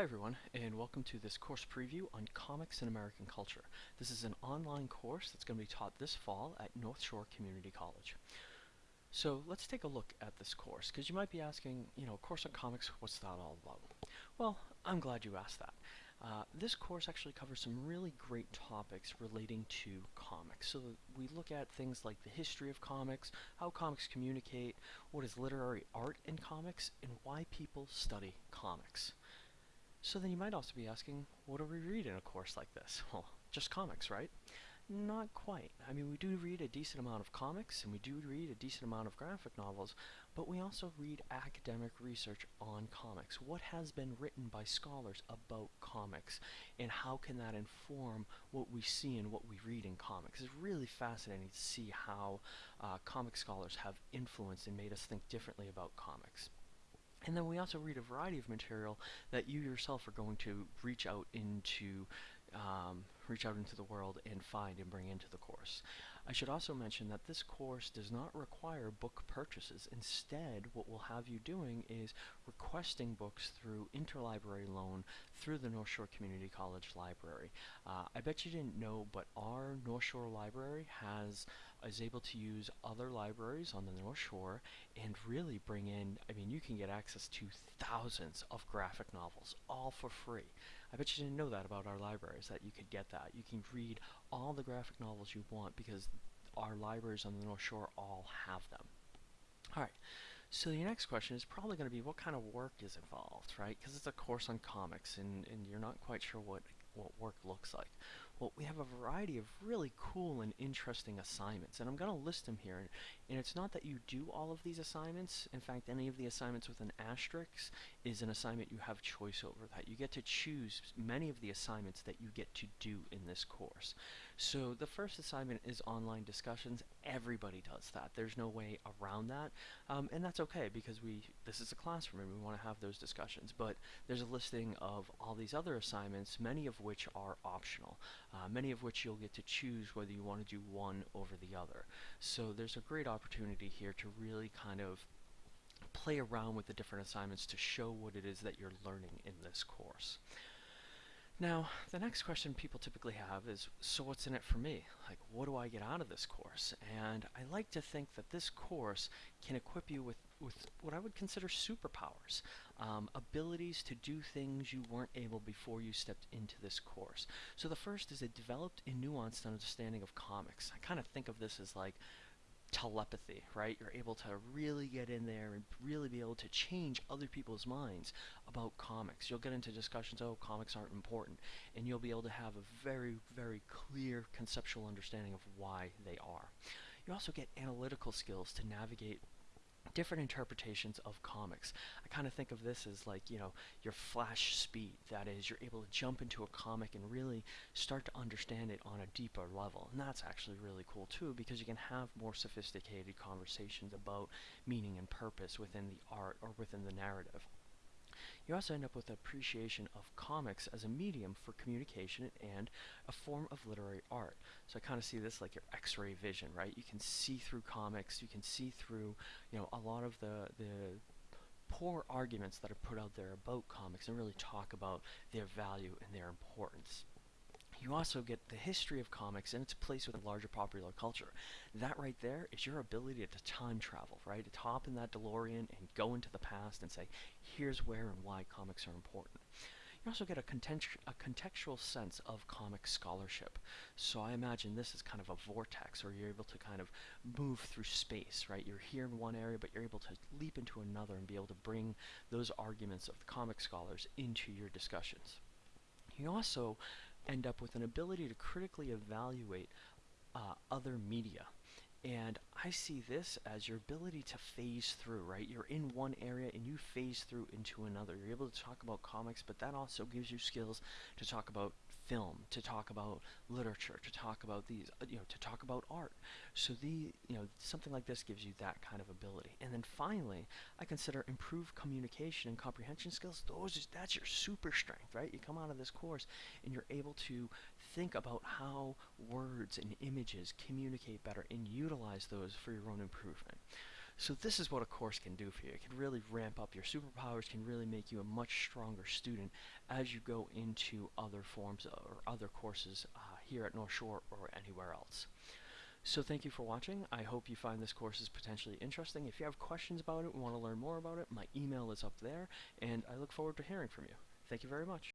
Hi everyone, and welcome to this course preview on comics in American culture. This is an online course that's going to be taught this fall at North Shore Community College. So let's take a look at this course, because you might be asking, you know, course on comics, what's that all about? Well, I'm glad you asked that. Uh, this course actually covers some really great topics relating to comics. So we look at things like the history of comics, how comics communicate, what is literary art in comics, and why people study comics. So then you might also be asking, what do we read in a course like this? Well, just comics, right? Not quite. I mean, we do read a decent amount of comics, and we do read a decent amount of graphic novels, but we also read academic research on comics. What has been written by scholars about comics, and how can that inform what we see and what we read in comics? It's really fascinating to see how uh, comic scholars have influenced and made us think differently about comics. And then we also read a variety of material that you yourself are going to reach out into um, reach out into the world and find and bring into the course. I should also mention that this course does not require book purchases. Instead, what we'll have you doing is requesting books through interlibrary loan through the North Shore Community College Library. Uh, I bet you didn't know, but our North Shore Library has is able to use other libraries on the North Shore and really bring in, I mean, you can get access to thousands of graphic novels, all for free. I bet you didn't know that about our libraries, that you could get that. You can read all the graphic novels you want because our libraries on the North Shore all have them. Alright, so your next question is probably going to be what kind of work is involved, right? Because it's a course on comics and, and you're not quite sure what, what work looks like. Well, we have a variety of really cool and interesting assignments, and I'm going to list them here. And, it's not that you do all of these assignments. In fact, any of the assignments with an asterisk is an assignment you have choice over. That you get to choose many of the assignments that you get to do in this course. So the first assignment is online discussions. Everybody does that. There's no way around that, um, and that's okay because we this is a classroom and we want to have those discussions. But there's a listing of all these other assignments, many of which are optional uh, many of which you'll get to choose whether you want to do one over the other. So there's a great opportunity here to really kind of play around with the different assignments to show what it is that you're learning in this course. Now, the next question people typically have is, so what's in it for me? Like, what do I get out of this course? And I like to think that this course can equip you with, with what I would consider superpowers, um, abilities to do things you weren't able before you stepped into this course. So the first is a developed and nuanced understanding of comics. I kind of think of this as like telepathy, right? You're able to really get in there and really be able to change other people's minds about comics. You'll get into discussions, oh, comics aren't important, and you'll be able to have a very, very clear conceptual understanding of why they are. You also get analytical skills to navigate different interpretations of comics. I kind of think of this as like, you know, your flash speed. That is, you're able to jump into a comic and really start to understand it on a deeper level. And that's actually really cool too because you can have more sophisticated conversations about meaning and purpose within the art or within the narrative. You also end up with appreciation of comics as a medium for communication and a form of literary art. So I kind of see this like your x-ray vision, right? You can see through comics, you can see through, you know, a lot of the, the poor arguments that are put out there about comics and really talk about their value and their importance. You also get the history of comics and its place within larger popular culture. That right there is your ability to time travel, right? To hop in that DeLorean and go into the past and say, here's where and why comics are important. You also get a, context a contextual sense of comic scholarship. So I imagine this is kind of a vortex, or you're able to kind of move through space, right? You're here in one area, but you're able to leap into another and be able to bring those arguments of the comic scholars into your discussions. You also end up with an ability to critically evaluate uh, other media. And I see this as your ability to phase through, right? You're in one area and you phase through into another. You're able to talk about comics, but that also gives you skills to talk about film, to talk about literature, to talk about these, uh, you know, to talk about art. So the, you know, something like this gives you that kind of ability. And then finally, I consider improved communication and comprehension skills. Those is that's your super strength, right? You come out of this course and you're able to think about how words and images communicate better and utilize those for your own improvement. So this is what a course can do for you. It can really ramp up your superpowers, can really make you a much stronger student as you go into other forms or other courses uh, here at North Shore or anywhere else. So thank you for watching. I hope you find this course is potentially interesting. If you have questions about it, want to learn more about it, my email is up there, and I look forward to hearing from you. Thank you very much.